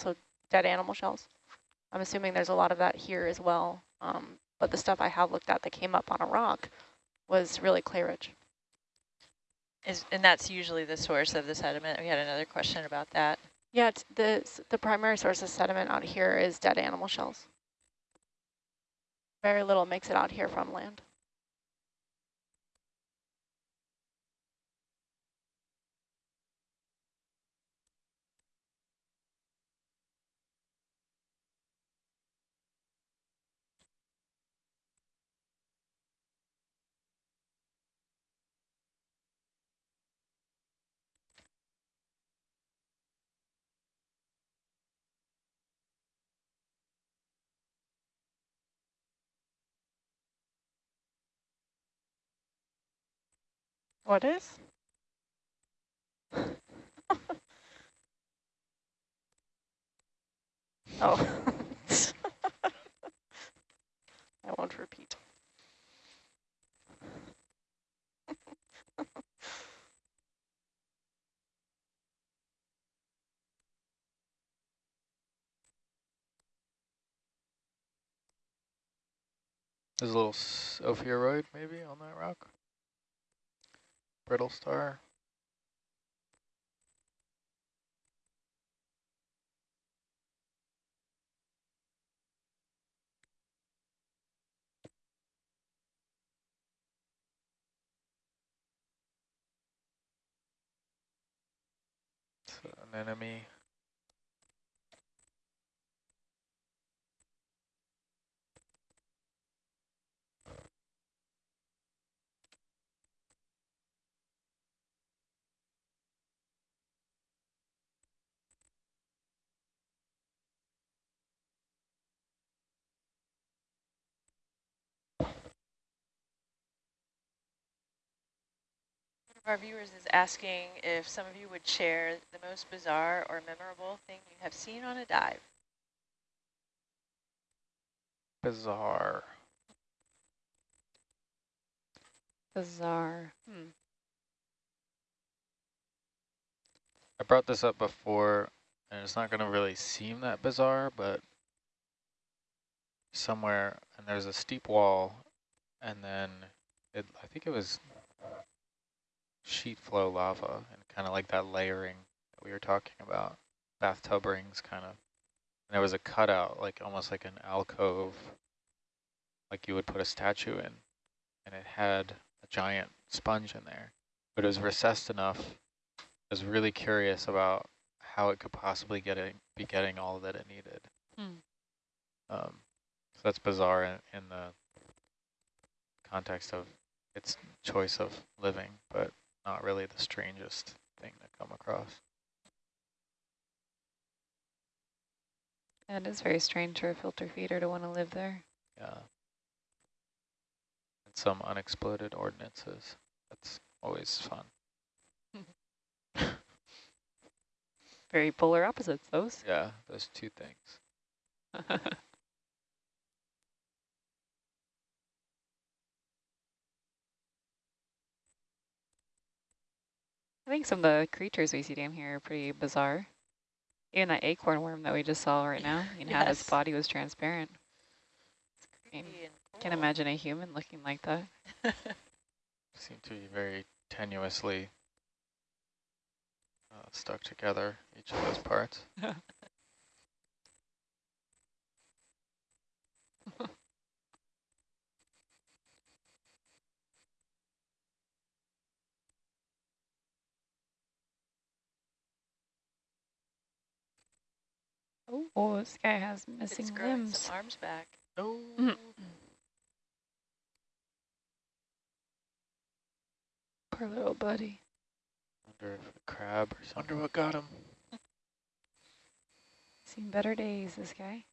so dead animal shells. I'm assuming there's a lot of that here as well. Um, but the stuff I have looked at that came up on a rock was really clay rich. Is, and that's usually the source of the sediment. We had another question about that. Yeah, the, the primary source of sediment out here is dead animal shells. Very little makes it out here from land. What is? oh. I won't repeat. There's a little ophiuroid maybe on that rock brittle star. an enemy our viewers is asking if some of you would share the most bizarre or memorable thing you have seen on a dive. Bizarre. Bizarre. Hmm. I brought this up before, and it's not going to really seem that bizarre, but somewhere, and there's a steep wall, and then it, I think it was sheet flow lava and kind of like that layering that we were talking about, bathtub rings kind of. And there was a cutout, like almost like an alcove, like you would put a statue in. And it had a giant sponge in there, but it was recessed enough. I was really curious about how it could possibly get it, be getting all that it needed. Hmm. Um, so that's bizarre in, in the context of its choice of living, but not really the strangest thing to come across. And it is very strange for a filter feeder to want to live there. Yeah. And some unexploded ordinances. That's always fun. very polar opposites, those. Yeah, those two things. I think some of the creatures we see down here are pretty bizarre. Even that acorn worm that we just saw right now, you know, yes. how its body was transparent. I mean, cool. Can't imagine a human looking like that. Seem to be very tenuously uh, stuck together, each of those parts. Oh, oh this guy has missing it's limbs. arms back. Oh. Mm -hmm. Poor little buddy. Wonder if a crab or something. Wonder what got him. Seen better days, this guy.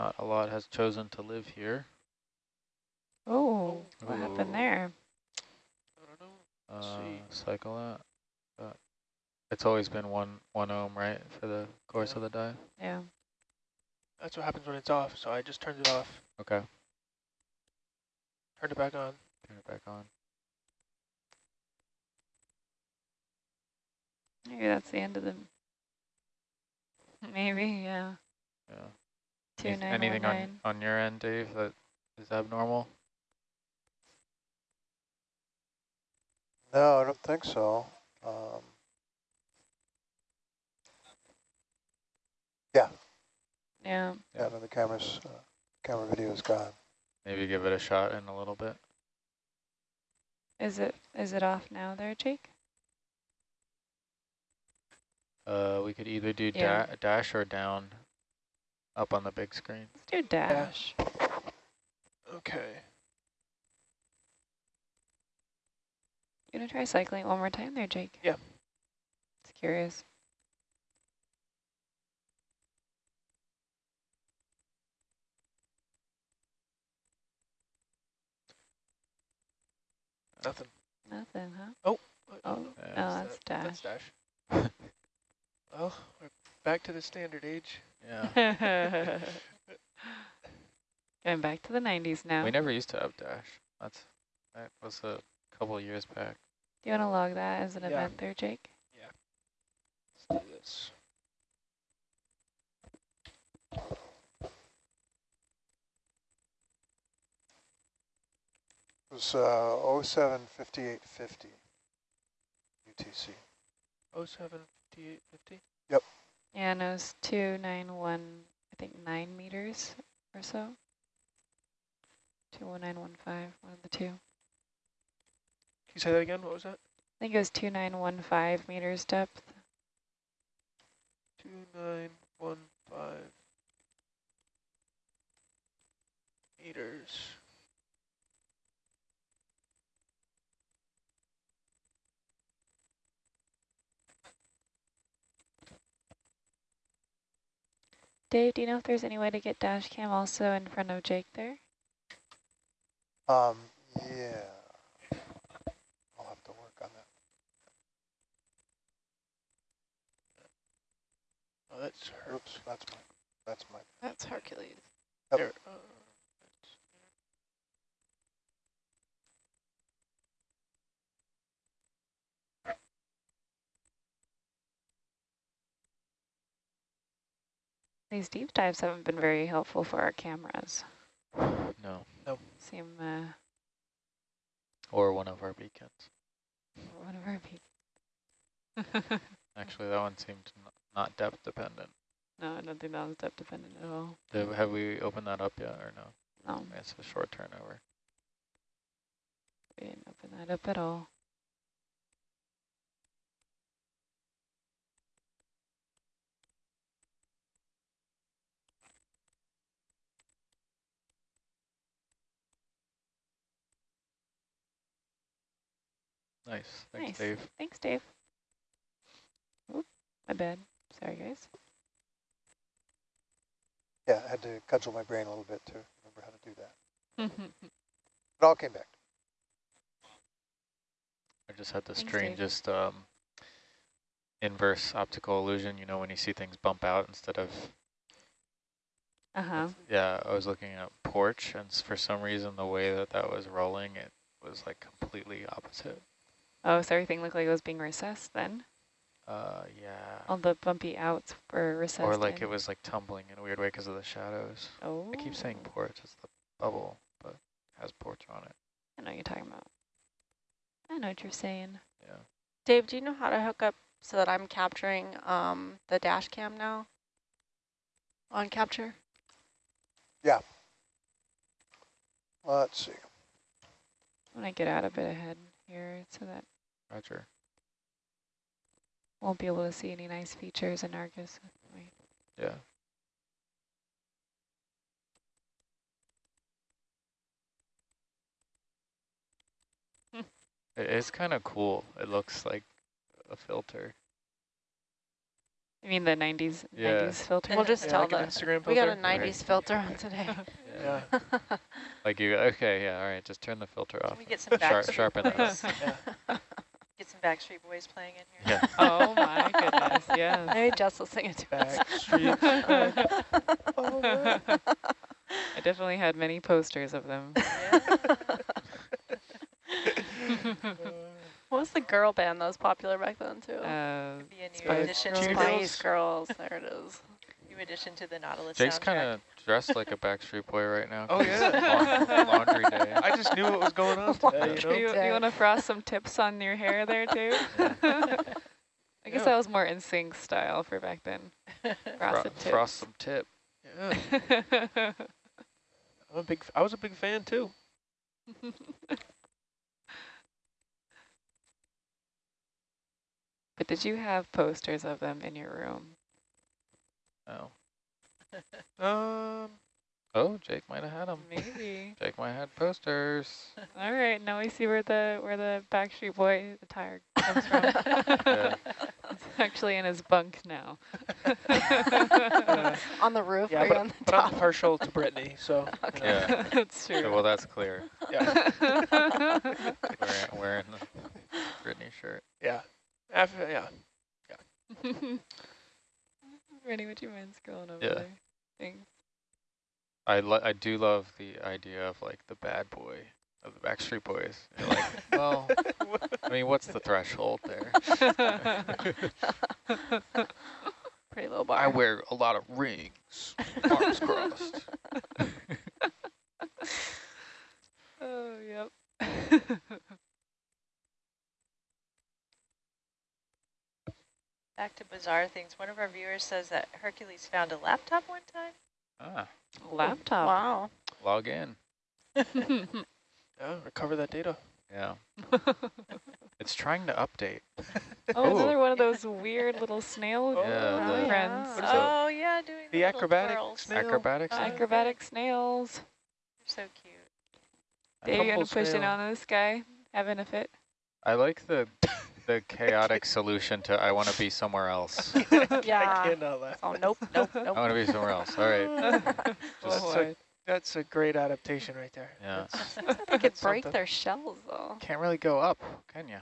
Not a lot has chosen to live here. Oh, what Ooh. happened there? I don't know. Uh, see. cycle that. But it's always been one one ohm, right, for the course Yeah. of the dive. Yeah. That's what happens when it's off, so I just turned it off. Okay, Turned it back on. turn it back on. Maybe that's the end of the. Maybe, yeah. Yeah. Two Anyth- nine one Anything on on your end, Dave, that is abnormal? No, I don't think so. Um, Yeah. yeah, no, the camera's, uh, camera video is gone. Maybe give it a shot in a little bit. Is it is it off now there, Jake? Uh, we could either do Yeah. da dash or down up on the big screen. Let's do dash. dash. Okay. You gonna try cycling one more time there, Jake? Yeah. Just curious. Nothing. Nothing, huh? What- Oh, oh, oh is that's that? dash. That's dash. Well, we're back to the standard age. Yeah. Going back to the 90s now. We never used to have dash. That's that was a couple of years back. Do you want to log that as an Yeah. event there, Jake? Yeah. Let's do this. It was uh, 075850 UTC. Oh seven fifty eight fifty. Yeah, no, it's 291, I think 9 meters or so. 21915, one of the two. Can you say that again? What was that? I think it was 2915 meters depth. Two nine one five meters. Dave, do you know if there's any way to get dash cam also in front of Jake there? Um, yeah. I'll have to work on that. Oh, that's her. Oops, that's my, that's my, That's Hercules. Yep. There. Uh, These deep dives haven't been very helpful for our cameras. No, Seem uh, or one of our beacons. one of our people. Actually, that one seemed not depth dependent. no, I don't think that was depth dependent at all. Have, have we opened that up yet or no? No, It's a short turnover. we didn't open that up at all. Nice. Thanks, Nice. Dave. Thanks, Dave. Oop, my bad. Sorry, guys. yeah, I had to cudgel my brain a little bit to remember how to do that. It all came back. I just had the Thanks, Dave. strangest um, inverse optical illusion. You know, when you see things bump out instead of uh-huh. Yeah, I was looking at porch, and for some reason, the way that that was rolling, it was like completely opposite. Oh, so everything looked like it was being recessed then? Uh, yeah. All the bumpy outs were recessed Or like in. it was like tumbling in a weird way because of the shadows. Oh. I keep saying porch, it's the bubble, but it has porch on it. I know what you're talking about. I know what you're saying. Yeah. Dave, do you know how to hook up so that I'm capturing um, the dash cam now on capture? Yeah. Let's see. When I want to get out a bit ahead here so that Roger. won't be able to see any nice features in Argus. Wait. Yeah. It is kind of cool. It looks like a filter. I mean the 90s, Yeah. 90s filter? We'll just tell like them. Instagram filter? We got a filter? 90s filter on today. Yeah. Like you, okay, yeah, all right, just turn the filter off. Can we get some Sharp, Backstreet sharpen it Yeah. Get some Backstreet Boys playing in here. Yeah. oh my goodness, yeah. Maybe Jess will sing it to us. Backstreet. Oh. I definitely had many posters of them. What was the girl band that was popular back then too? Uh, Could be a new Spice addition, Girls. Spice Girls. There it is. new addition to the Nautilus Jake's soundtrack. kind of dressed like a Backstreet Boy right now. Oh yeah. laun- Laundry day. I just knew what was going on today, you know? you, you want to frost some tips on your hair there too? I guess Yeah. that was more NSYNC style for back then. Fro Frosted tips. frost some tip. Yeah. I'm a big, I was a big fan too. but did you have posters of them in your room? Oh. Um, Oh, Jake might have had them. Maybe. Jake might have had posters. All right, now we see where the where the Backstreet Boy attire comes from. Yeah. It's actually in his bunk now. uh, On the roof yeah, or but, on the but I'm top? partial to Britney, so you know, Yeah. That's Okay, true. well, that's clear. yeah, Wearing, wearing the Britney shirt. yeah, After, yeah. Ready, would you mind scrolling over Yeah. there? Thanks. I I do love the idea of like the bad boy of the Backstreet Boys. You're like, well, I mean, what's the threshold there? Pretty low bar. I wear a lot of rings, arms crossed. oh, yep. Back to bizarre things. One of our viewers says that Hercules found a laptop one time. Ah, Laptop. Wow. log in. Yeah, recover that data. Yeah, it's trying to update. Oh, Ooh. another one of those weird little snail Oh, Yeah, the- friends. What is that? Oh yeah, doing The the, acrobatic snail? Acrobatics. Uh, Acrobatic snails. They're so cute. Dave, you gonna push it snail. on this guy? Having a fit? I like the the chaotic solution to I want to be somewhere else. I Yeah. cannot laugh. Oh nope, nope, I want to be somewhere else. All right. That's Oh, a, that's a great adaptation right there. Yeah. That's- They could break something. their shells though. Can't really go up, can you?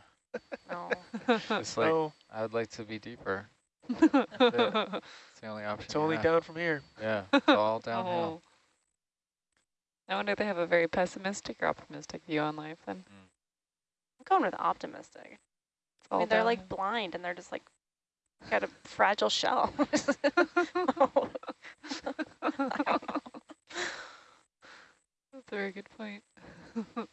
No. It's like no, I would like to be deeper. It's the only option. it's only have. down from here. Yeah, it's all downhill. Oh. I wonder if they have a very pessimistic or optimistic view on life then. Hmm. I'm going with optimistic. It's I mean, they're like blind and they're just like got a fragile shell. That's a very good point.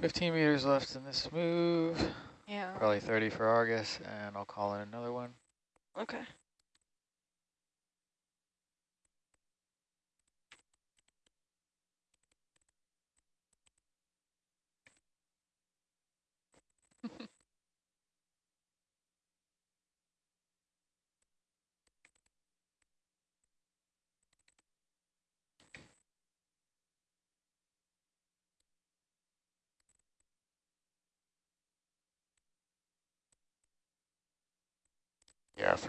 Fifteen meters left in this move. yeah. Probably thirty for Argus, and I'll call in another one. Okay.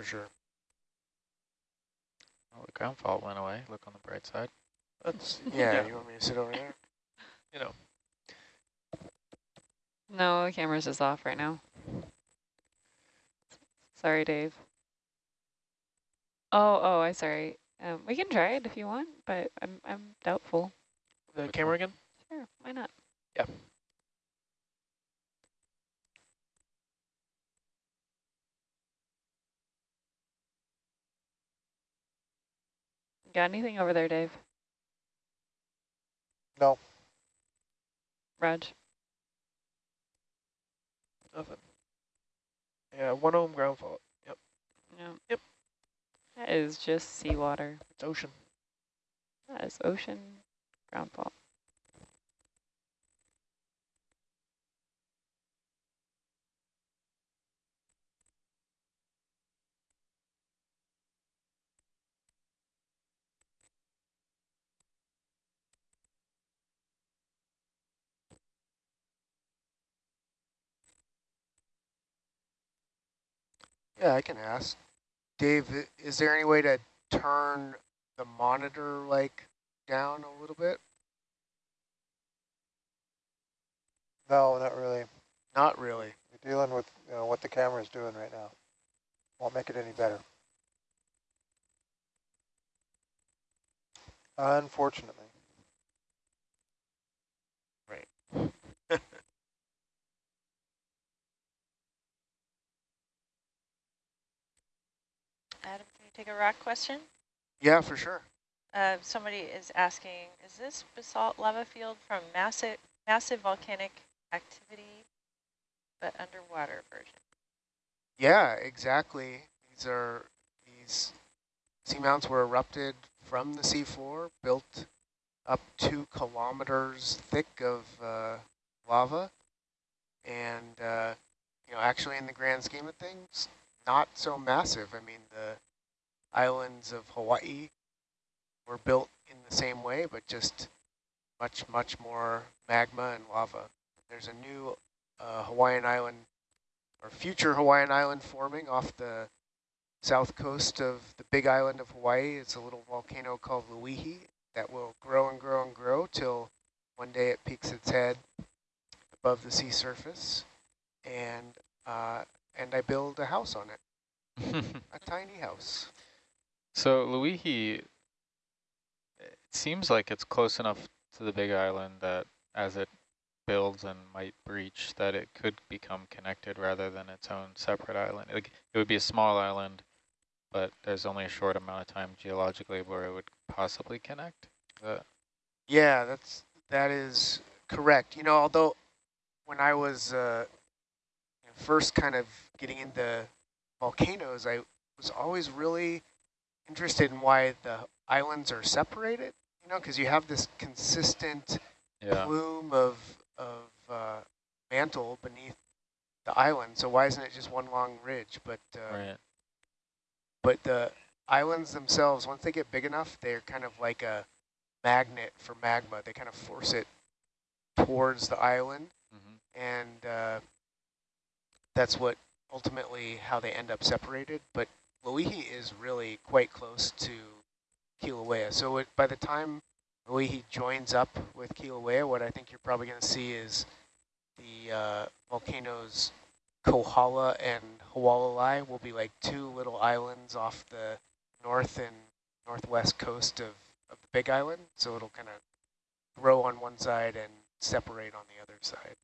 Sure. Oh, the ground fault went away. Look on the bright side. That's Yeah, Yeah. you want me to sit over there? you know. No, the camera's just off right now. Sorry, Dave. Oh, oh, I'm sorry. Um, we can try it if you want, but I'm I'm doubtful. The camera again? Sure, why not? Yeah. Got anything over there, Dave? No. Raj? Nothing. Yeah, one ohm ground fault. Yep, No. Yep. That is just seawater. it's ocean. That is ocean ground fault. Yeah, I can ask. Dave, is there any way to turn the monitor like down a little bit? No, not really. Not really. You're dealing with you know what the camera is doing right now. Won't make it any better. Unfortunately. Adam, can you take a rock question? Yeah, for sure. Uh, somebody is asking, is this basalt lava field from massive, massive volcanic activity, but underwater version? Yeah, exactly. These are these seamounts were erupted from the seafloor, built up two kilometers thick of uh, lava, and uh, you know, actually, in the grand scheme of things, not so massive. I mean, the islands of Hawaii were built in the same way, but just much, much more magma and lava. There's a new uh, Hawaiian island or future Hawaiian island forming off the south coast of the big island of Hawaii. It's a little volcano called Loihi that will grow and grow and grow till one day it peaks its head above the sea surface, and uh, and I build a house on it, a tiny house. So Loihi, it seems like it's close enough to the big island that as it builds and might breach, that it could become connected rather than its own separate island. Like it would be a small island, but there's only a short amount of time geologically where it would possibly connect. Yeah, that's that is correct. You know, although when I was uh, first kind of getting into volcanoes, I was always really interested in why the islands are separated. You know, because you have this consistent yeah. plume of of uh, mantle beneath the island. So why isn't it just one long ridge? But uh, Right. but the islands themselves, once they get big enough, they're kind of like a magnet for magma. They kind of force it towards the island, hmm and uh, that's what ultimately how they end up separated. But Loihi is really quite close to Kilauea. So it, by the time Loihi joins up with Kilauea, what I think you're probably going to see is the uh, volcanoes Kohala and Hualalai will be like two little islands off the north and northwest coast of, of the big island. So it'll kind of grow on one side and separate on the other side.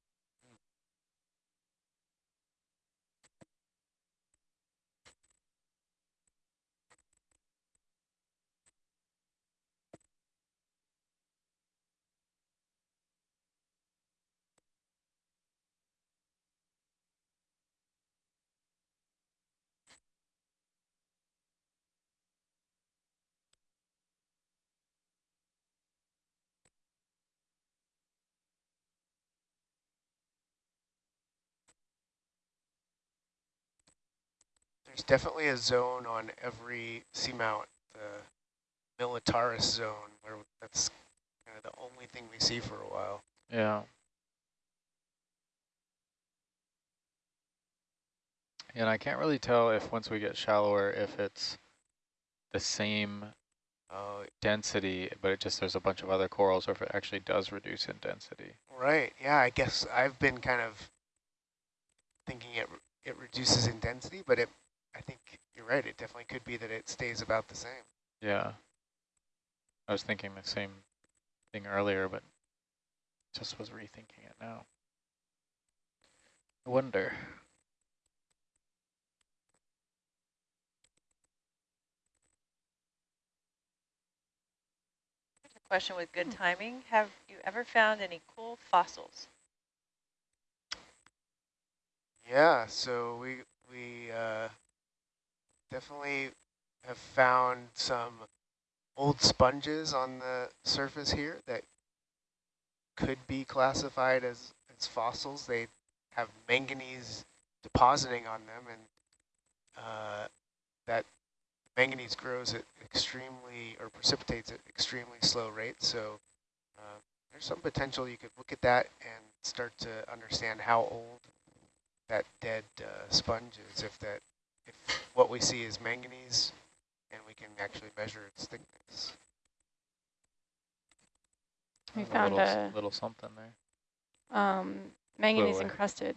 There's definitely a zone on every seamount, the Militaris zone, where that's kind of the only thing we see for a while. Yeah. And I can't really tell if once we get shallower, if it's the same Oh, density, but it just there's a bunch of other corals, or if it actually does reduce in density. right. Yeah, I guess I've been kind of thinking it it reduces in density, but it I think you're right. It definitely could be that it stays about the same. Yeah. I was thinking the same thing earlier, but just was rethinking it now. I wonder. Here's a question with good timing. Have you ever found any cool fossils? Yeah, so we we uh, definitely have found some old sponges on the surface here that could be classified as, as fossils. They have manganese depositing on them, and uh, that manganese grows at extremely, or precipitates at extremely slow rates. So uh, there's some potential you could look at that and start to understand how old that dead uh, sponge is, if that what we see is manganese, and we can actually measure its thickness. We a found little, s- a little something there. um, manganese away. encrusted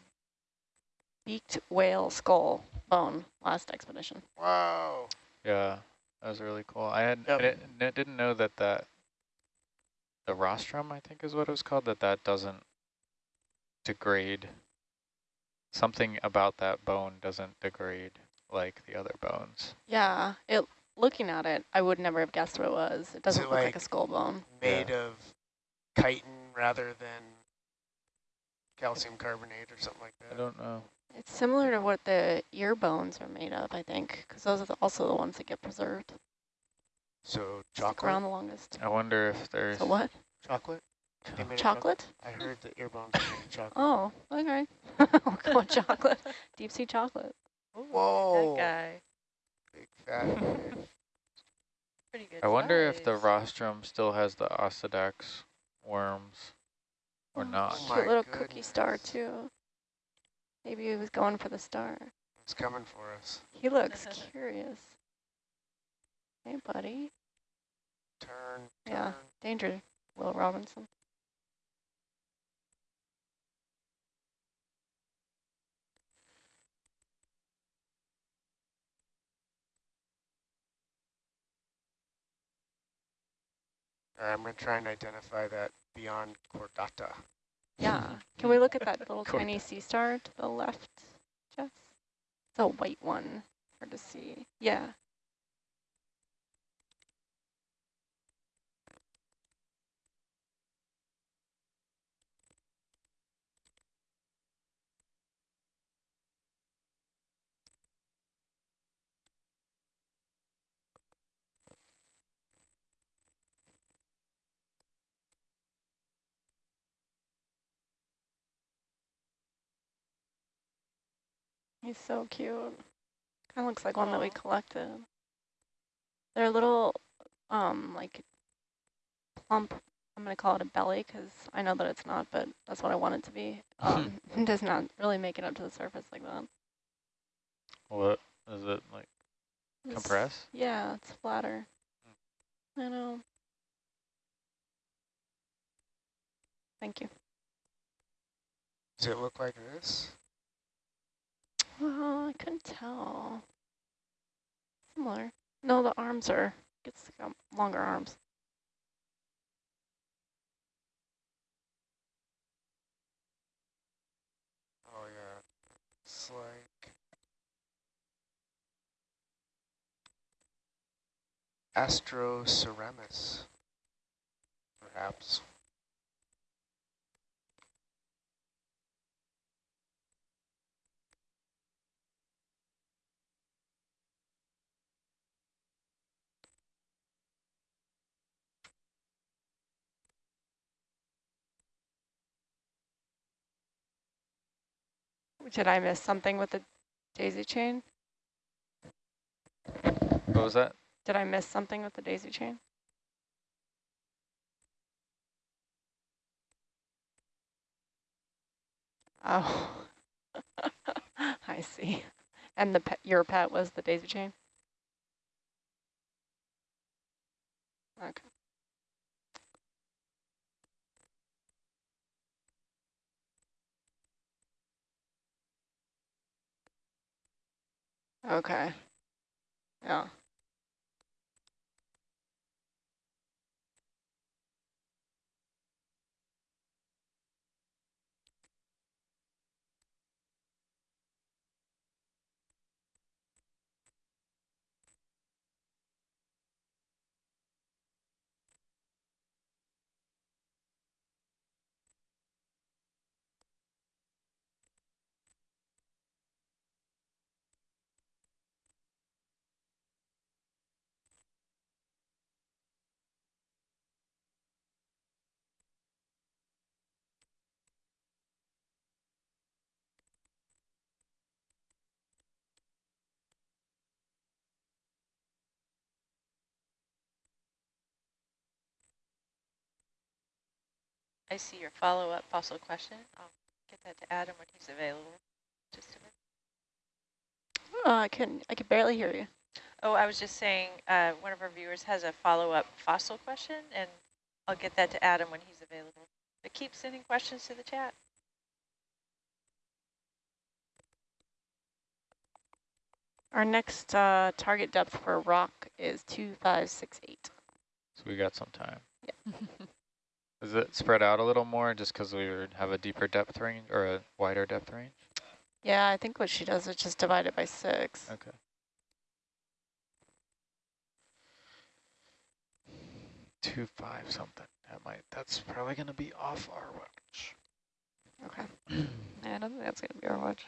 beaked whale skull bone last expedition. Wow. Yeah, that was really cool. I had Yep. I didn't, didn't know that that the rostrum, I think is what it was called, that that doesn't degrade. Something about that bone doesn't degrade like the other bones. Yeah, it. Looking at it, I would never have guessed what it was. It doesn't it look like, like- a skull bone. Made of chitin rather than calcium carbonate or something like that. I don't know. It's similar to what the ear bones are made of, I think, because those are the, also the ones that get preserved. So Stick chocolate? around the longest. I wonder if there's So what? Chocolate? They made of Chocolate? I heard the ear bones are chocolate. Oh, okay. we'll go with chocolate. Deep sea chocolate. Ooh, Whoa. That guy. Big fat fish. Pretty good I wonder if the rostrum still has the Osedax worms or Oh, not. my Cute little cookie star, too. Maybe he was going for the star. He's coming for us. He looks curious. Hey, buddy. Turn, Yeah. turn. Danger, Will Robinson. All right, I'm going to try and identify that beyond Chordata. Yeah. Can we look at that little Cool. tiny sea star to the left, Jess? It's a white one. Hard to see. Yeah. He's so cute. Kind of looks like one that we collected. They're a little, um, like plump. I'm gonna call it a belly because I know that it's not, but that's what I want it to be. Um, it does not really make it up to the surface like that. What is it like? It's- Compress? Yeah, it's flatter. I know. Thank you. Does it look like this? Well, I couldn't tell. Similar. No, the arms are, it's got um, longer arms. Oh, yeah. It's like... Astroceramus, perhaps. Did I miss something with the daisy chain? What was that? Did I miss something with the daisy chain? Oh, I see. And the pet, your pet was the daisy chain? Okay. Okay. Yeah. I see your follow-up fossil question. I'll get that to Adam when he's available. Just a minute. Uh, I can I can barely hear you. Oh, I was just saying, uh, one of our viewers has a follow-up fossil question, and I'll get that to Adam when he's available. But keep sending questions to the chat. Our next uh, target depth for rock is 2568. So we got some time. Yeah. Is it spread out a little more just because we have a deeper depth range or a wider depth range? Yeah, I think what she does is just divide it by six. Okay. Two five something. That might. That's probably going to be off our watch. Okay. I don't think that's going to be our watch.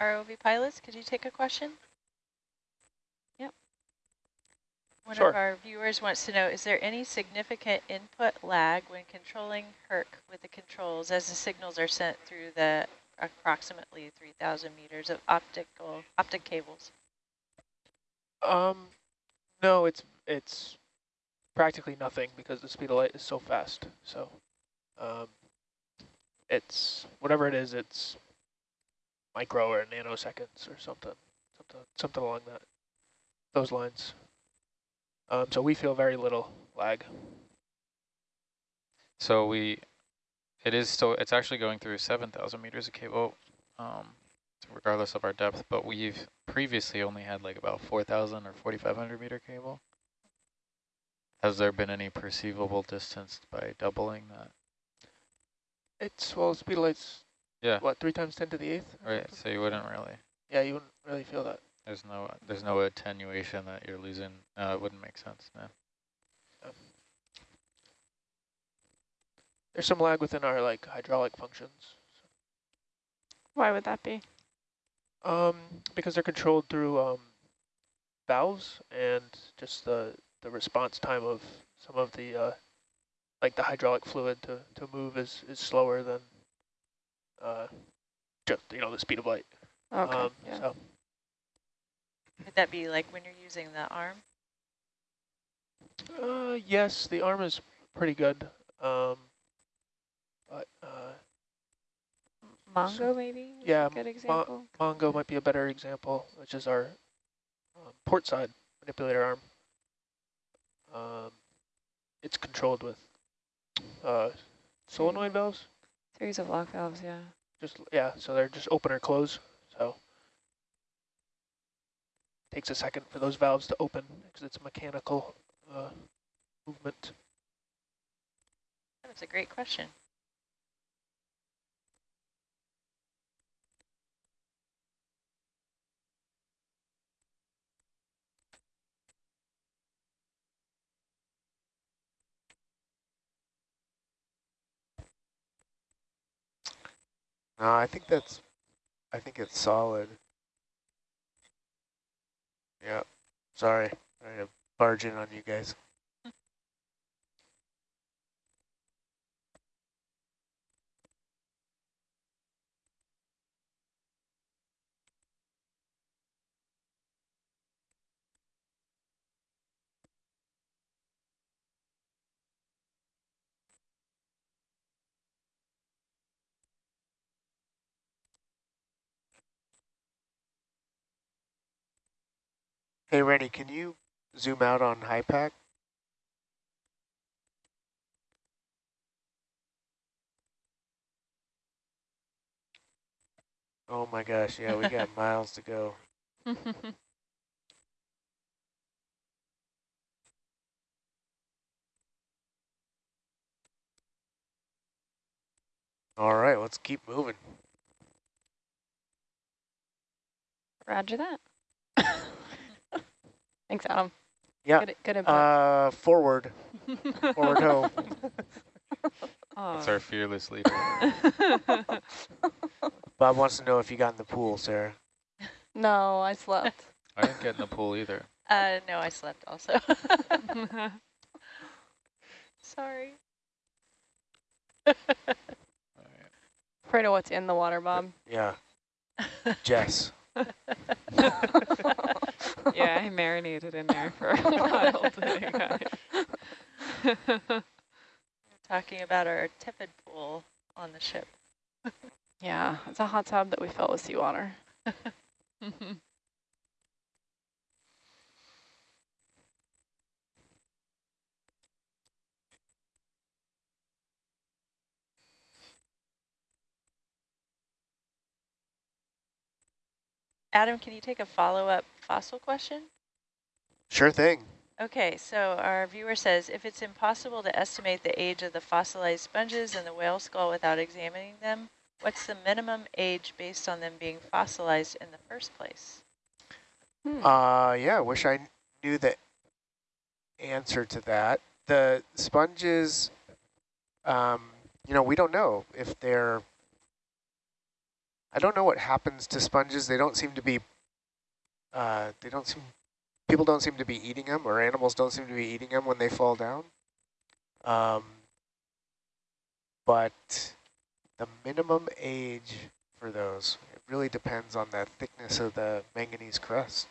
ROV pilots, could you take a question? Yep. One Sure. of our viewers wants to know, is there any significant input lag when controlling HERC with the controls as the signals are sent through the approximately 3,000 meters of optical optic cables? Um, no, it's it's practically nothing because the speed of light is so fast. So, um, it's whatever it is, it's micro or nanoseconds or something, something, something along that those lines. Um, so we feel very little lag. So we, it is still, it's actually going through 7,000 meters of cable, um, regardless of our depth, but we've previously only had like about 4,000 or 4,500 meter cable. Has there been any perceivable distance by doubling that? It's well, speed of light's Yeah, what three times ten to the eighth. right, so you wouldn't really, Yeah, you wouldn't really feel that. there's no, there's no attenuation that you're losing, uh, it wouldn't make sense, no. There's some lag within our like hydraulic functions. Why would that be? Um, because they're controlled through um, valves and just the the response time of some of the uh, like the hydraulic fluid to to move is is slower than uh, just you know the speed of light. Okay. Um, yeah. So Would that be like when you're using the arm? uh, yes, the arm is pretty good. Um, but uh, Mongo maybe? is a yeah, Good Mo- example. Mongo might be a better example, which is our um, port side manipulator arm. Um, it's controlled with uh, solenoid valves. Series of lock valves, yeah. Just yeah, so they're just open or close. So takes a second for those valves to open because it's mechanical uh, movement. That's a great question. No, I think that's, I think it's solid. Yeah, sorry, sorry to barge in on you guys. Hey, Rennie, can you zoom out on HIPAP? Oh my gosh, yeah, we got miles to go. All right, let's keep moving. Roger that. Thanks, Adam. Yeah. Good, good input. Uh, forward, forward home. That's our fearless leader. Bob wants to know if you got in the pool, Sarah. no, I slept. I didn't get in the pool either. Uh, no, I slept also. Sorry. All right. Afraid of what's in the water, Bob. Yeah, Jess. yeah, I marinated in there for a while guys. Talking about our tepid pool on the ship. Yeah, it's a hot tub that we fill with seawater. Adam, can you take a follow-up fossil question? Sure thing. Okay, so our viewer says, if it's impossible to estimate the age of the fossilized sponges and the whale skull without examining them, what's the minimum age based on them being fossilized in the first place? Hmm. Uh, yeah, I wish I knew the answer to that. The sponges, um, you know, we don't know if they're, I don't know what happens to sponges. They don't seem to be, uh, they don't seem, people don't seem to be eating them or animals don't seem to be eating them when they fall down. Um, but the minimum age for those, it really depends on the thickness of the manganese crust.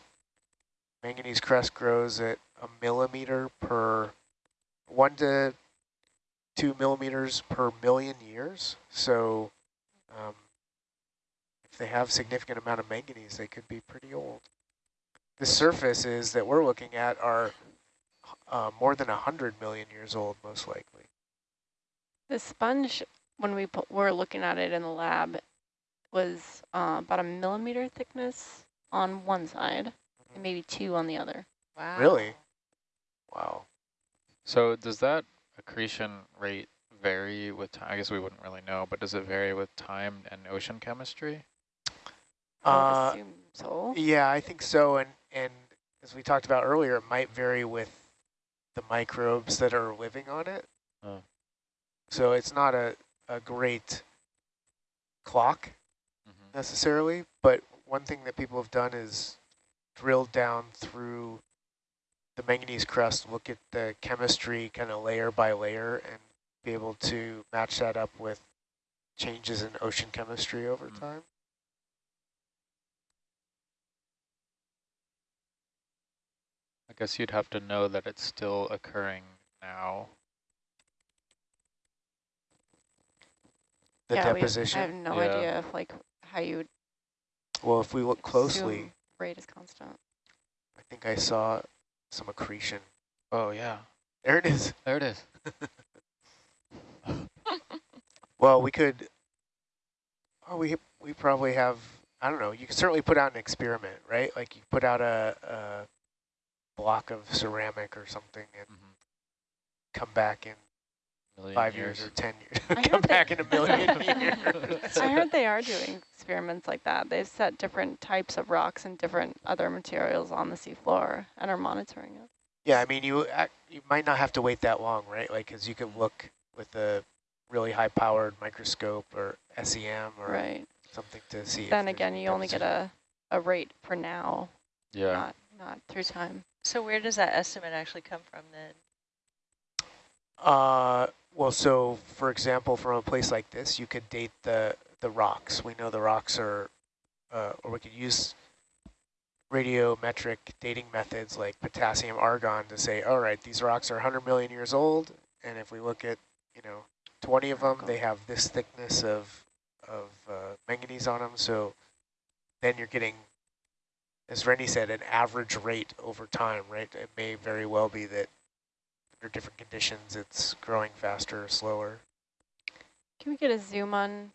Manganese crust grows at a millimeter per, one to two millimeters per million years. So um, if they have significant amount of manganese, they could be pretty old. The surfaces that we're looking at are uh, more than 100 million years old, most likely. The sponge, when we put, were looking at it in the lab, was uh, about a millimeter thickness on one side and maybe two on the other. Wow. Really? Wow. So does that accretion rate vary with time? I guess we wouldn't really know, but does it vary with time and ocean chemistry? I would Uh, assume so. Yeah, I think so. And, and as we talked about earlier, it might vary with the microbes that are living on it. Oh. So it's not a, a great clock Mhm. necessarily, but one thing that people have done is drilled down through the manganese crust, look at the chemistry kind of layer by layer and be able to match that up with changes in ocean chemistry over Mm. time. Guess you'd have to know that it's still occurring now. The yeah, we- deposition. I have no Yeah. idea if like how you would well, if we look closely, rate is constant. I think I saw some accretion. Oh yeah, There it is. there it is. Well, we could. Oh, we we probably have. I don't know. You could certainly put out an experiment, right? Like you put out a, a block of ceramic or something, and Mhm. come back in Million five years, or ten years. I come heard back in a million years. I heard they are doing experiments like that. They've set different types of rocks and different other materials on the seafloor and are monitoring it. Yeah, I mean, you you might not have to wait that long, right? Like, because you could look with a really high-powered microscope or SEM or Right. something to see. Then again, you only get a, a rate for now, Yeah. not not through time. So where does that estimate actually come from then? Uh, well, so for example, from a place like this, you could date the the rocks. We know the rocks are, uh, or we could use radiometric dating methods like potassium argon to say, all right, these rocks are 100 million years old, and if we look at, you know, 20 of them, they have this thickness of of uh, manganese on them. So then you're getting, as Rennie said, an average rate over time, right? It may very well be that under different conditions, it's growing faster or slower. Can we get a zoom on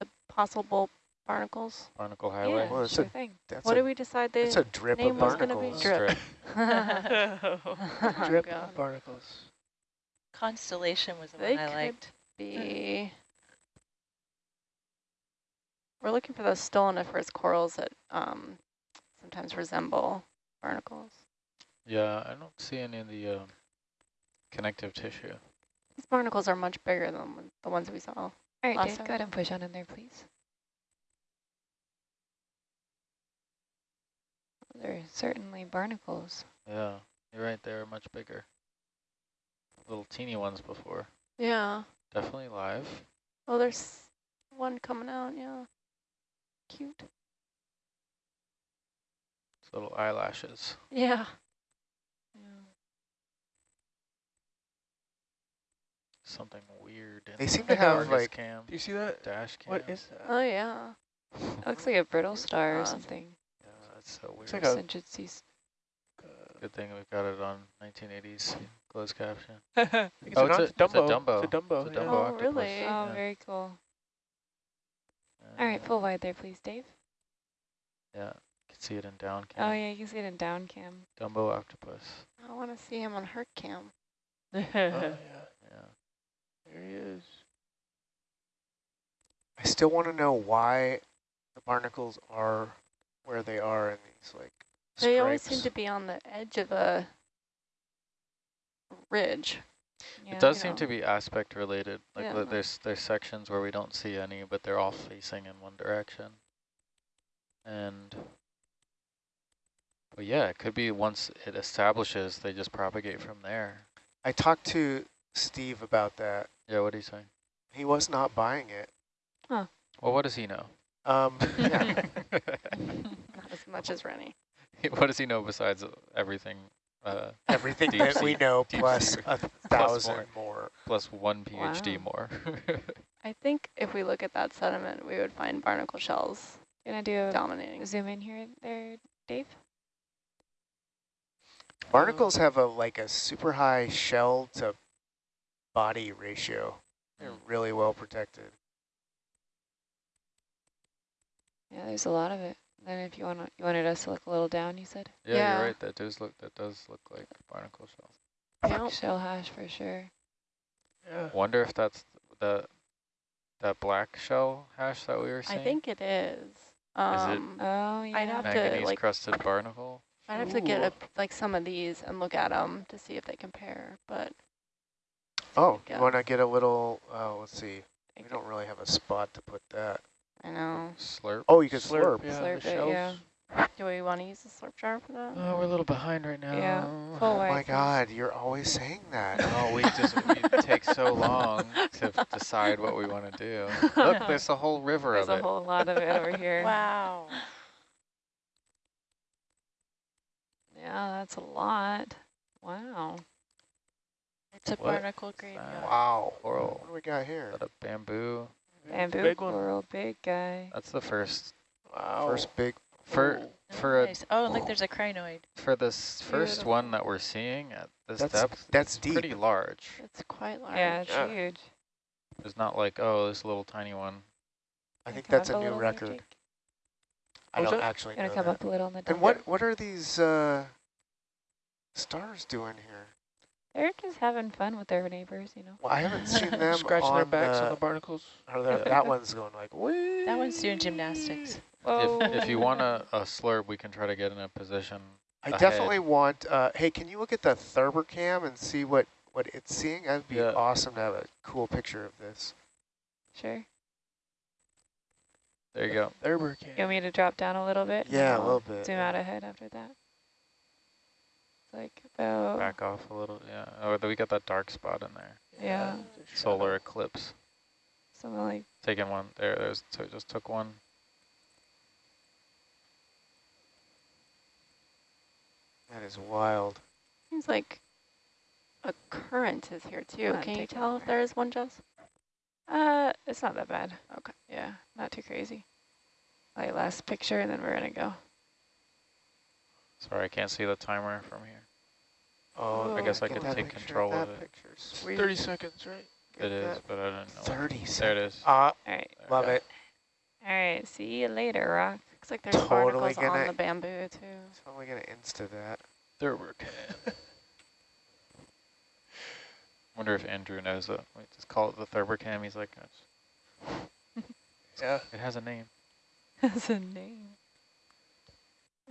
the possible barnacles. Barnacle Highway. Yeah, Well, it's sure a- thing. What a, did we decide it's the a drip name of was gonna be? barnacles. Drip. Oh, Drip God. barnacles. Constellation was the They one I liked. be. We're looking for those stoloniferous corals that um, sometimes resemble barnacles. Yeah, I don't see any of the um, connective tissue. These barnacles are much bigger than the ones we saw. All right, Last Dave, time. go ahead and push on in there, please. They're certainly barnacles. Yeah, you're right. They're much bigger. Little teeny ones before. Yeah. Definitely live. Oh, there's one coming out. Yeah. Cute. It's little eyelashes. Yeah. Something weird. In They the seem to have, Argus like- cam, Do you see that? dash cam. What is that? Oh yeah. It looks like a brittle star or something. Yeah, that's so weird. It's like a- Since it's these- Good thing we got it on 1980s closed caption. I think it's Oh, a, it's non- a- it's a Dumbo. Dumbo. It's a Dumbo. It's a yeah. Oh, octopus. really? Oh, Yeah. very cool. All right, full wide there, please, Dave. Yeah, you can see it in down cam. Oh, yeah, you can see it in down cam. Dumbo octopus. I want to see him on her cam. Oh, yeah. Yeah. There he is. I still want to know why the barnacles are where they are in these like They always seem to be on the edge of a ridge. Yeah. it does seem know. to be aspect related. Like Yeah. there's there's sections where we don't see any, but they're all facing in one direction. And but yeah, it could be once it establishes, they just propagate from there. I talked to Steve about that. Yeah, what are you saying? He was not buying it. Huh. Well, what does he know? Um, yeah. Not as much as Rennie. what does he know besides everything? Uh, Everything Deep that we know deep plus a plus thousand more. plus one PhD Wow. more. I think if we look at that sediment, we would find barnacle shells Gonna do a dominating. zoom in here there, Dave? Barnacles have a like a super high shell to body ratio. They're really well protected. Yeah, there's a lot of it. Then if you want you wanted us to look a little down, you said? yeah, Yeah. you're right. That does look that does look like barnacle shell. Yep. Shell hash for sure. Yeah. Wonder if that's the that black shell hash that we were I think it is. Is it- Um, Oh, yeah. I'd have to, like- crusted barnacle. I'd have to get a, like some of these and look at them to see if they compare. But Oh, you want to get a little, uh, let's see. We don't really have a spot to put that. I know. Slurp. Oh, you can slurp. Yeah, Slurp the it, yeah. Do we want to use the slurp jar for that? Oh, we're a little behind right now. Yeah, full Oh wide. my. God, you're always saying that. Oh, we just we take so long to decide what we want to do. Look, there's a whole river There's of a whole lot of it over here. Wow. Yeah, that's a lot. Wow. It's a What barnacle is graveyard. Wow. Coral. What do we got Is here? that a bamboo? Bamboo Big one. coral, big guy. That's the first Wow. First big. for Ooh. for a, Nice. Oh, look, there's a crinoid. for this first Beautiful. one that we're seeing at this That's- depth. that's it's deep. Pretty large. It's quite large. Yeah, it's Yeah. huge. It's not like oh, this little tiny one. I think that's up a new record. Jake. I don't it? actually Gonna know come that. up a little on the And what what are these uh, stars doing here? They're just having fun with their neighbors, you know. Well, I haven't seen them Scratching on their backs the, on the barnacles. or that, that one's going like, wee. That one's doing gymnastics. Whoa. If if you want a, a slurp, we can try to get in a position. I ahead. definitely want, uh, hey, can you look at the Thurber cam and see what, what it's seeing? That'd be Yeah. awesome to have a cool picture of this. Sure. There you go. Thurber cam. You want me to drop down a little bit? Yeah, a I'll little bit. Zoom out ahead after that. It's like about, Back off a little. Yeah. Oh, we got that dark spot in there. Yeah. the Solar eclipse. something like, Taking one. There. There's. So just took one. That is wild. Seems like a current is here too. Can you tell over. if there is one, Jess? uh, it's not that bad. Okay. Yeah, not too crazy. Like last picture and then we're gonna go. Sorry, I can't see the timer from here. Oh, I guess I get could take control of that it. Picture. 30 seconds, right? Get It is, but I don't know. 30 There seconds. it is. Ah, All right. There love it. All right, see you later, Rock. Looks like there's Totally barnacles on gonna- the bamboo too. Totally gonna insta that. Thurber cam. Wonder if Andrew knows that. We just call it the Thurber cam. He's like, "It's- Yeah. it has a name. It has a name.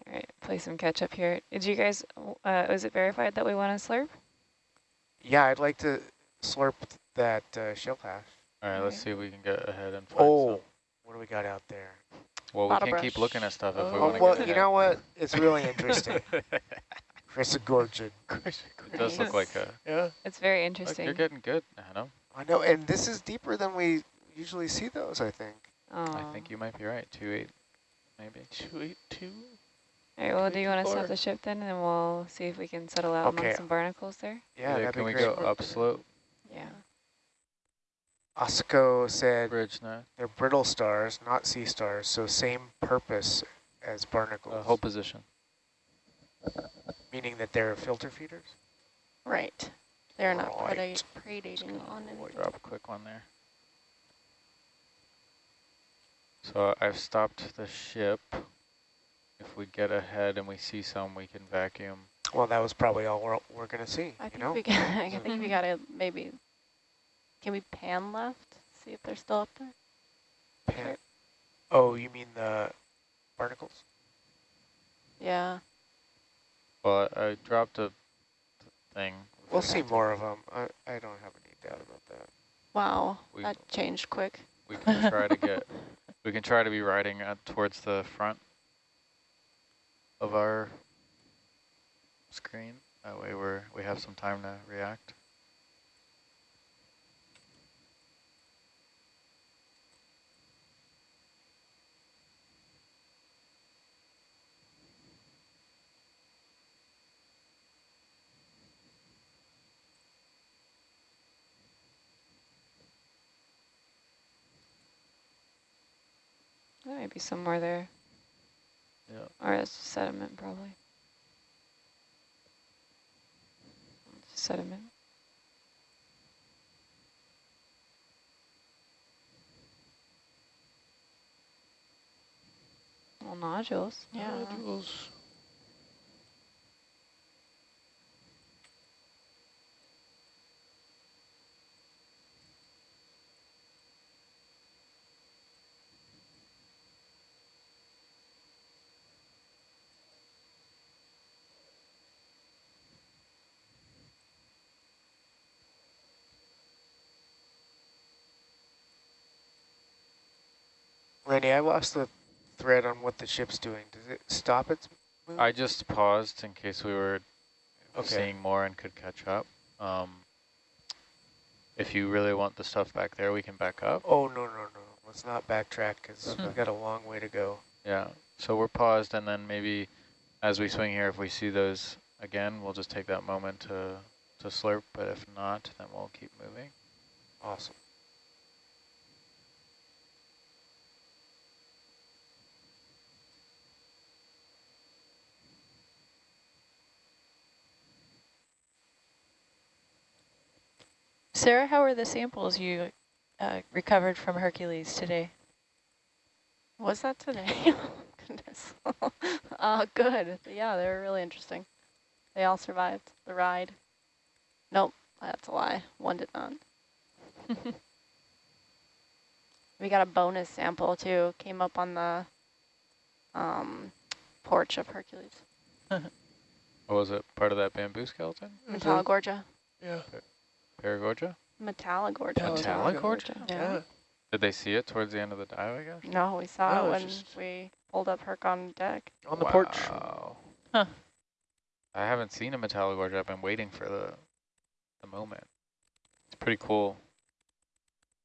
All right, play some catch up here. Did you guys, uh, was it verified that we want to slurp? Yeah, I'd like to slurp that uh, shell hash. All right, let's see if we can get ahead and find Oh, some. what do we got out there? Well, we can't keep looking at stuff if we Oh, want to well, get you know what? It's really interesting. Chrysogorgia. It does look like a. Yeah. It's very Look, interesting. you're getting good, Hannah. I know, and this is deeper than we usually see those, I think. I think you might be right. Two eight, maybe. Two eight two. All right, well, do you want to stop the ship then, and we'll see if we can settle out Okay. among some barnacles there? Yeah, Either that'd can be we great. go upslope Yeah. Osco said bridge now? they're brittle stars, not sea stars, so same purpose as barnacles, Uh, hold position. meaning that they're filter feeders? Right. They're not Right. preda predating on We'll anything. drop a quick one there. So I've stopped the ship. If we get ahead and we see some, we can vacuum. Well, that was probably all we're, we're going to see, I you think know? we got. I think we gotta maybe. Can we pan left? See if they're still up there. Pan- oh, you mean the barnacles? Yeah. Well, I, I dropped a thing. We'll see more of them. I, I don't have any doubt about that. Wow. We- that changed quick. We can try to get, we can try to be riding uh, towards the front of our screen. That way we're, we have some time to react. There might be some more there. Yeah. Or it's just sediment, probably. Sediment. Well, nodules. Yeah. Nodules. Randy, I lost the thread on what the ship's doing. Does it stop its move? I just paused in case we were Okay. seeing more and could catch up. Um, if you really want the stuff back there, we can back up. oh, no, no, no. Let's not backtrack because we've got a long way to go. Yeah, so we're paused and then maybe as we swing here, if we see those again, we'll just take that moment to, to slurp, but if not, then we'll keep moving. Awesome. Sarah, how are the samples you uh, recovered from Hercules today? Was that today? oh, goodness. uh, good. Yeah, they were really interesting. They all survived the ride. Nope, that's a lie. One did not. we got a bonus sample too. Came up on the um, porch of Hercules. What was it, part of that bamboo skeleton? Metallogorgia. Yeah. Paragorgia? Metallogorgia. Metallogorgia? Yeah. Yeah. Did they see it towards the end of the dive, I guess? No, we saw No, it when just- we pulled up Herc on deck. On the porch. Huh. I haven't seen a Metallogorgia. I've been waiting for the, the moment. It's pretty cool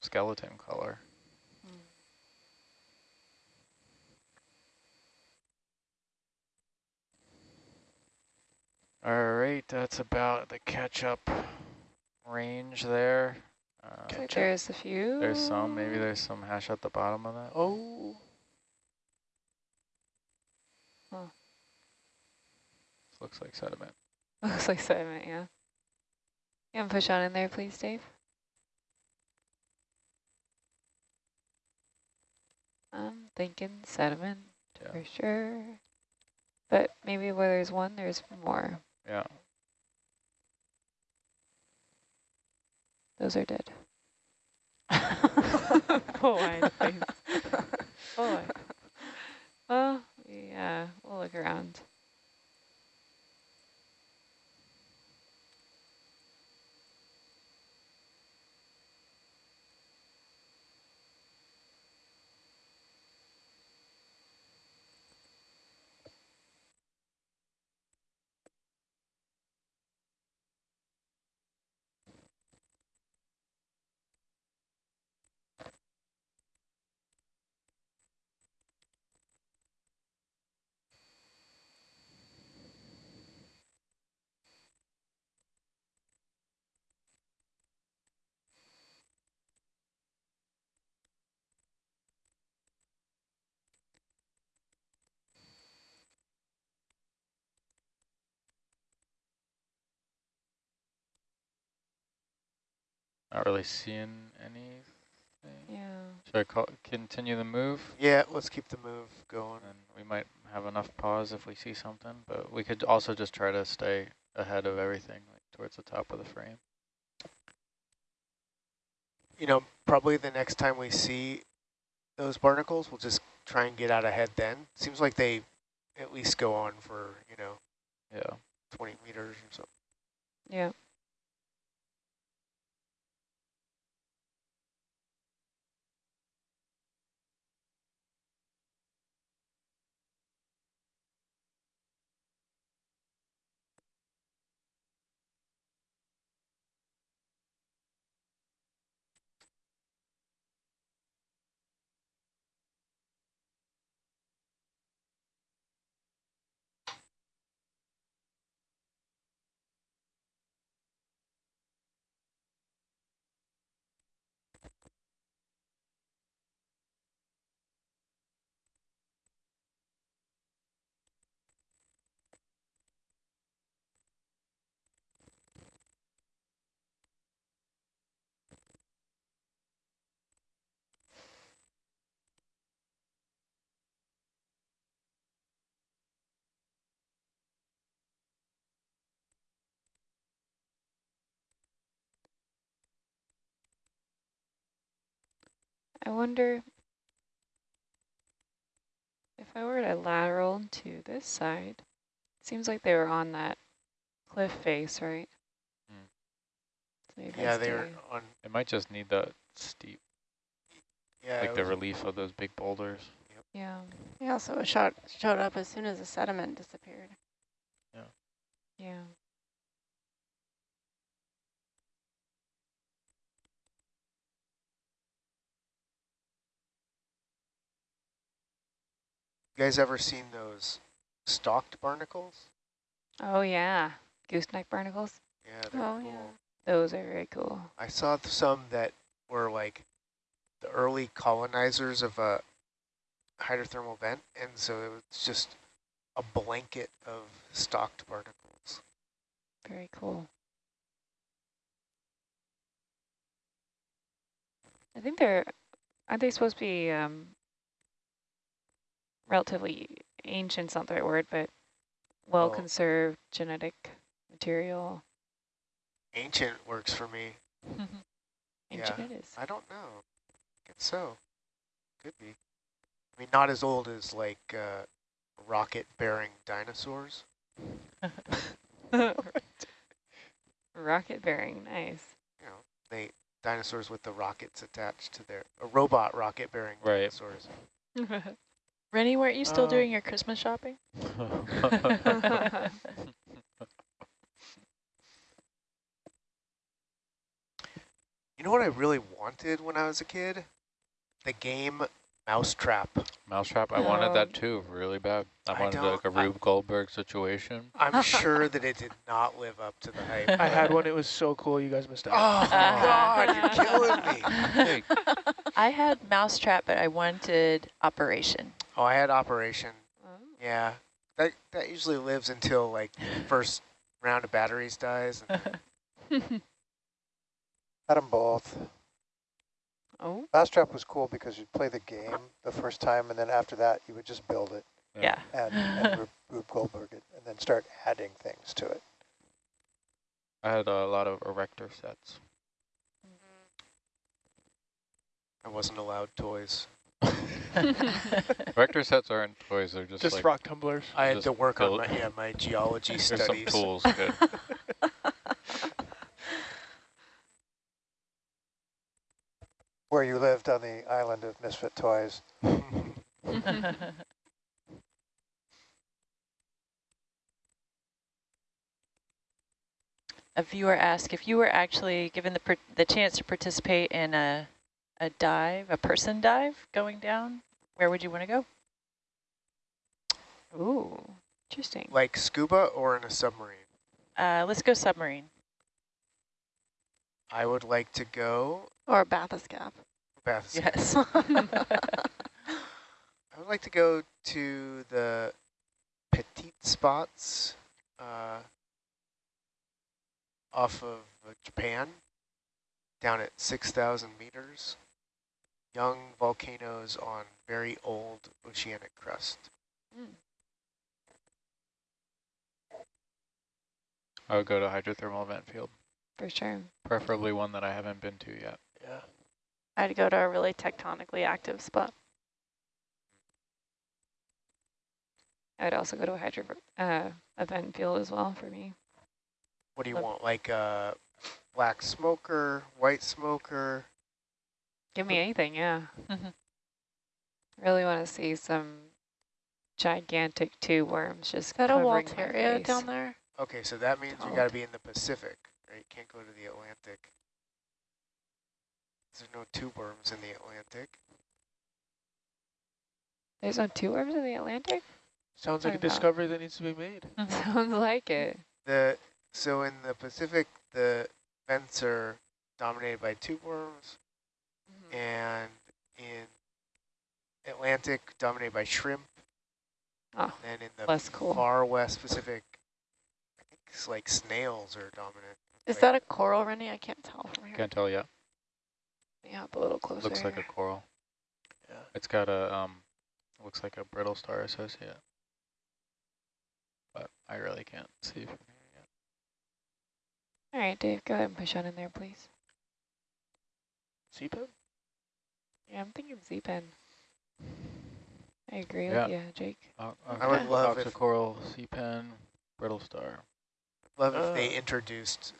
skeleton color. Hmm. All right, that's about the catch-up range there. Uh, like there's a few. there's some, maybe there's some hash at the bottom of that. Oh. Looks like sediment. Looks like sediment, yeah. You can push on in there, please, Dave. I'm thinking sediment Yeah. for sure. But maybe where there's one, there's more. Yeah. Those are dead. Poor wide face. Boy. Well, yeah, we'll look around. Not really seeing anything. Yeah. Should I call, continue the move? Yeah, let's keep the move going. And we might have enough pause if we see something, but we could also just try to stay ahead of everything, like towards the top of the frame. You know, probably the next time we see those barnacles, we'll just try and get out ahead then. Seems like they at least go on for, you know, Yeah. 20 meters or so. Yeah. I wonder if I were to lateral to this side, seems like they were on that cliff face, right? Hmm. Mm. So maybe Yeah, they're stay- on, It might just need that steep, yeah, like the relief of those big boulders. Yeah, Yeah, so it shot, showed up as soon as the sediment disappeared. Yeah. Yeah. You guys ever seen those stalked barnacles? Oh yeah, gooseneck barnacles. Yeah, they're Oh, cool. yeah. Those are very cool. I saw th- some that were like the early colonizers of a hydrothermal vent, and so it was just a blanket of stalked barnacles. Very cool. I think they're, aren't they supposed to be um, relatively ancient's not the right word, but well Oh. conserved genetic material. Ancient works for me. Ancient Yeah. it is. I don't know. I guess so. Could be. I mean, not as old as like uh, rocket-bearing dinosaurs. Rocket bearing, nice. You know, they dinosaurs with the rockets attached to their a robot rocket-bearing Right. dinosaurs. Rennie, weren't you still Oh. doing your Christmas shopping? You know what I really wanted when I was a kid? The game Mousetrap. Mousetrap, I wanted that Um, too, really bad. I I wanted like a don't- I- Rube Goldberg situation. I'm sure that it did not live up to the hype. I had one. It was so cool. You guys missed out. Oh, God, you're killing me. Hey, I had Mousetrap, but I wanted Operation. Oh, I had Operation. Oh. Yeah, that that usually lives until like first round of batteries dies. And Had them both. Oh, Mousetrap was cool because you'd play the game the first time, and then after that, you would just build it Yeah. and, and Rube, Rube Goldberg it, and then start adding things to it. I had a lot of erector sets. I wasn't allowed toys. Erector sets aren't toys, they're just, Just like, rock tumblers. I had Just to work on build- my yeah my geology there's some studies. tools. Good. Where you lived on the island of Misfit Toys. A viewer asked if you were actually given the per the chance to participate in a a dive, a person dive going down, where would you want to go? ooh, interesting. like scuba or in a submarine. Uh, let's go submarine. I would like to go. Or bathyscaphe. Beth, Yes. I would like to go to the petite spots uh, off of uh, Japan, down at 6,000 meters. Young volcanoes on very old oceanic crust. I would go to hydrothermal vent field, For sure. preferably one that I haven't been to yet. Yeah. I'd go to a really tectonically active spot. I would also go to a hydro uh, event field as well for me. What do you Love- want? Like a black smoker, white smoker? Give me anything, yeah. Mhm. Really want to see some gigantic tube worms just Is that a covering my Walteria face. down there? Okay, so that means you got to be in the Pacific, right? You can't go to the Atlantic. There's no tube worms in the Atlantic. There's no tube worms in the Atlantic? Sounds like a discovery that needs to be made. Sounds like it. The so in the Pacific, the vents are dominated by tube worms, Mm-hmm. And in Atlantic, dominated by shrimp. Oh, And then in the less cool. far west Pacific, I think it's like snails are dominant. Is Like- that a coral, Rennie? I can't tell from here. Can't tell yet. Yeah, up a little closer. Looks like a coral. Yeah. It's got a um, looks like a brittle star associate. But I really can't see from here yet. All right, Dave, go ahead and push on in there, please. CPIP? Yeah, I'm thinking sea pen. I agree Yeah. with you, Jake. Uh, I would love if- coral, sea pen, brittle star. Love if they introduced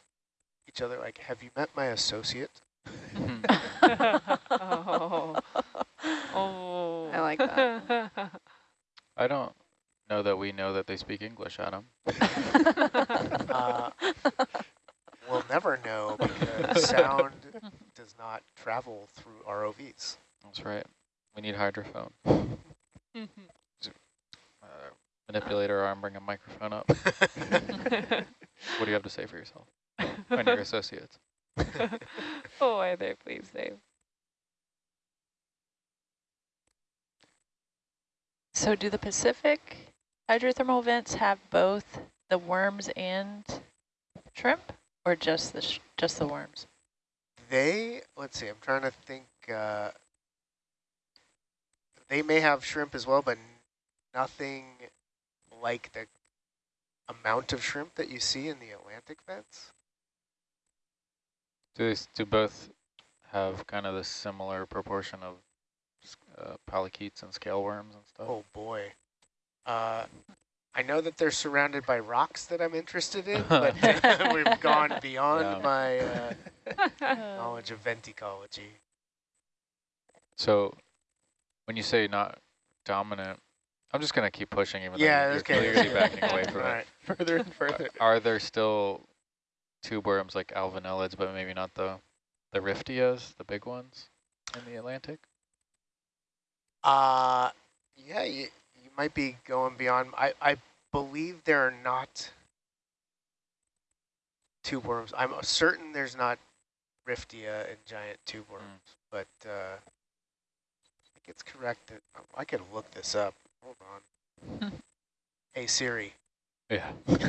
each other. Like, have you met my associate? oh. oh. I like that. I don't know that we know that they speak English, Adam. Uh, we'll never know because sound does not travel through ROVs. That's right. We need hydrophone. Uh, manipulate our arm, bring a microphone up. What do you have to say for yourself and your associates? oh, why there, please, Dave. So do the Pacific hydrothermal vents have both the worms and shrimp, or just the sh just the worms? They, let's see, I'm trying to think. Uh, they may have shrimp as well, but nothing like the amount of shrimp that you see in the Atlantic vents. Do they do both have kind of the similar proportion of s- uh, polychaetes and scale worms and stuff? Oh boy. Uh, I know that they're surrounded by rocks that I'm interested in, but we've gone beyond Yeah. my uh, knowledge of venticology. So when you say not dominant, I'm just going to keep pushing even Yeah, though you're okay. clearly backing away All from it. right. Further and further. Are there still tube worms like alvinellids, but maybe not the the riftias, the big ones in the Atlantic? Uh, yeah, you, you might be going beyond. I, I believe there are not tube worms. I'm certain there's not Riftia and giant tube worms, but uh, it's correct that I could look this up. Hold on. hey Siri. Yeah.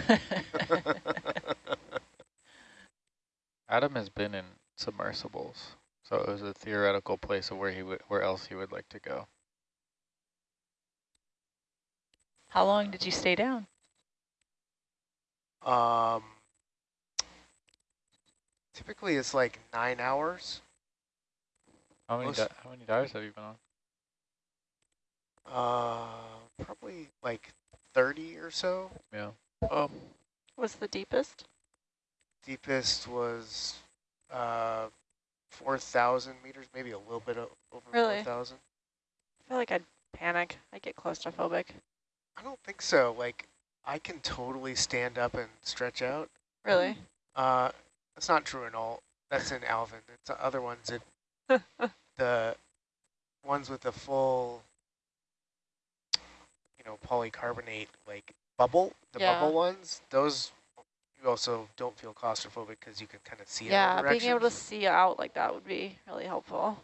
Adam has been in submersibles. So it was a theoretical place of where he would, where else he would like to go. How long did you stay down? Um, typically it's like nine hours. How many Most- di how many dives have you been on? Uh, probably like 30 or so. Yeah. Um, Was the deepest? Deepest was uh, 4,000 meters, maybe a little bit o over Really? 4,000. I feel like I'd panic. I'd get claustrophobic. I don't think so. Like, I can totally stand up and stretch out. Really? Uh, that's not true in all. That's in Alvin. It's the other ones. It the ones with the full, you know, polycarbonate like bubble. The Yeah. bubble ones. Those you also don't feel claustrophobic because you can kind of see. in all yeah, being able to see out like that would be really helpful.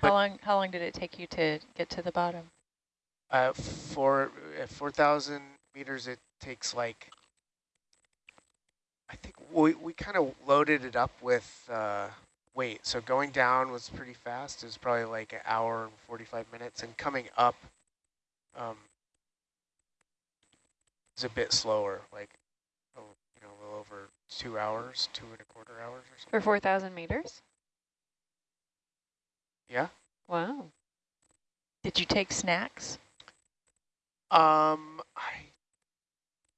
How long how long did it take you to get to the bottom? Uh, for at 4,000 meters, it takes like, I think we, we kind of loaded it up with uh, weight. So going down was pretty fast. It was probably like an hour and 45 minutes. And coming up um, is a bit slower, like, oh, you know, a little over two hours, two and a quarter hours or something. For 4,000 meters? Yeah. Wow. Did you take snacks? Um, I,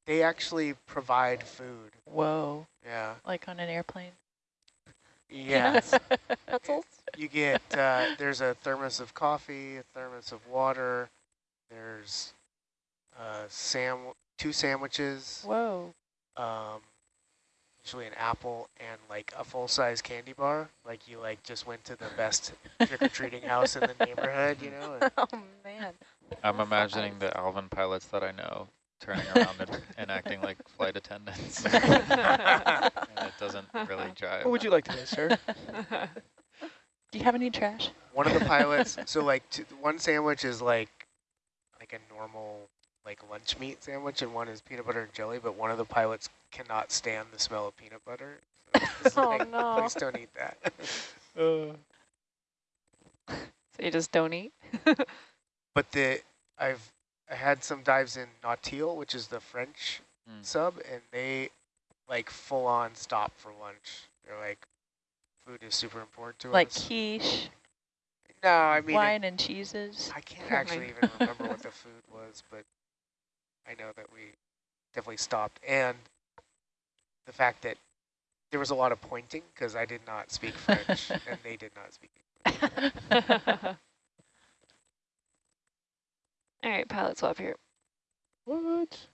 they actually provide food. Whoa, Yeah. like on an airplane? Yes. Pretzels? You get, uh, there's a thermos of coffee, a thermos of water, there's uh, sam two sandwiches, Whoa. um, usually an apple, and like a full-size candy bar. Like you like just went to the best trick-or-treating house in the neighborhood, you know? And oh, man. I'm imagining the Alvin pilots that I know turning around and, and acting like flight attendants. and it doesn't really jive. what would you like to do, sir? Do you have any trash? one of the pilots, so like two, one sandwich is like like a normal like lunch meat sandwich, and one is peanut butter and jelly. But one of the pilots cannot stand the smell of peanut butter. So it's Oh, like, no. Please don't eat that. Uh, So you just don't eat? but the I've I had some dives in Nautile, which is the French Mm. sub, and they like full on stop for lunch. They're like, food is super important to Like us. Like quiche, No, I mean, it- wine and cheeses? I can't actually even remember what the food was, but I know that we definitely stopped. And the fact that there was a lot of pointing because I did not speak French and they did not speak English. All right, pilot swap here. what?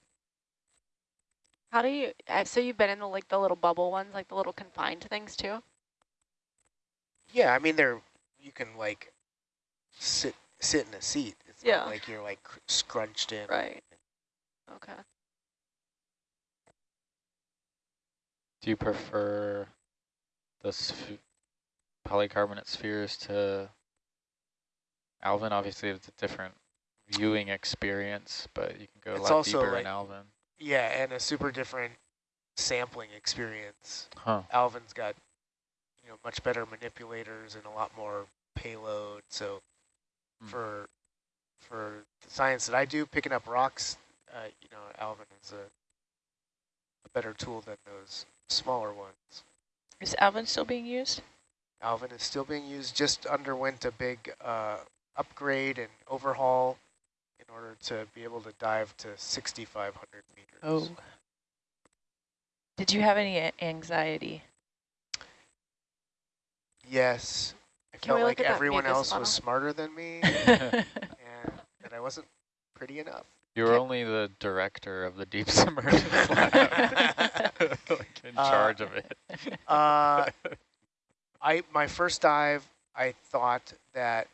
How do you, uh, so you've been in the, like the little bubble ones, like the little confined things too? Yeah, I mean, they're, you can like sit sit in a seat. It's Yeah. not like you're like scrunched in. Right. Okay. Do you prefer the sph polycarbonate spheres to Alvin? Obviously, it's a different viewing experience, but you can go a lot also deeper like- in Alvin. Yeah, and a super different sampling experience. Huh. Alvin's got, you know, much better manipulators and a lot more payload. So Hmm. for for the science that I do, picking up rocks, uh, you know, Alvin is a, a better tool than those smaller ones. Is Alvin still being used? Alvin is still being used, just underwent a big uh, upgrade and overhaul in order to be able to dive to 6,500 meters. Oh. Did you have any anxiety? Yes. I Can felt like everyone else funnel? was smarter than me and that I wasn't pretty enough. You were only the director of the deep submergence lab, like in Uh, charge of it. Uh, I my first dive, I thought that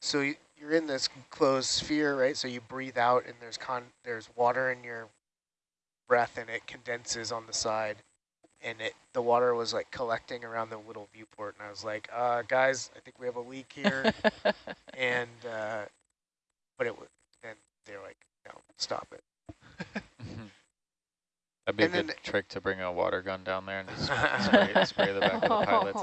so you, you're in this closed sphere, right? So you breathe out, and there's con there's water in your breath, and it condenses on the side, and it the water was like collecting around the little viewport, and I was like, uh, guys, I think we have a leak here, and uh, but it was then they're like, stop it. Mm-hmm. That'd be a good then- trick to bring a water gun down there and just spray, spray the back of the pilot's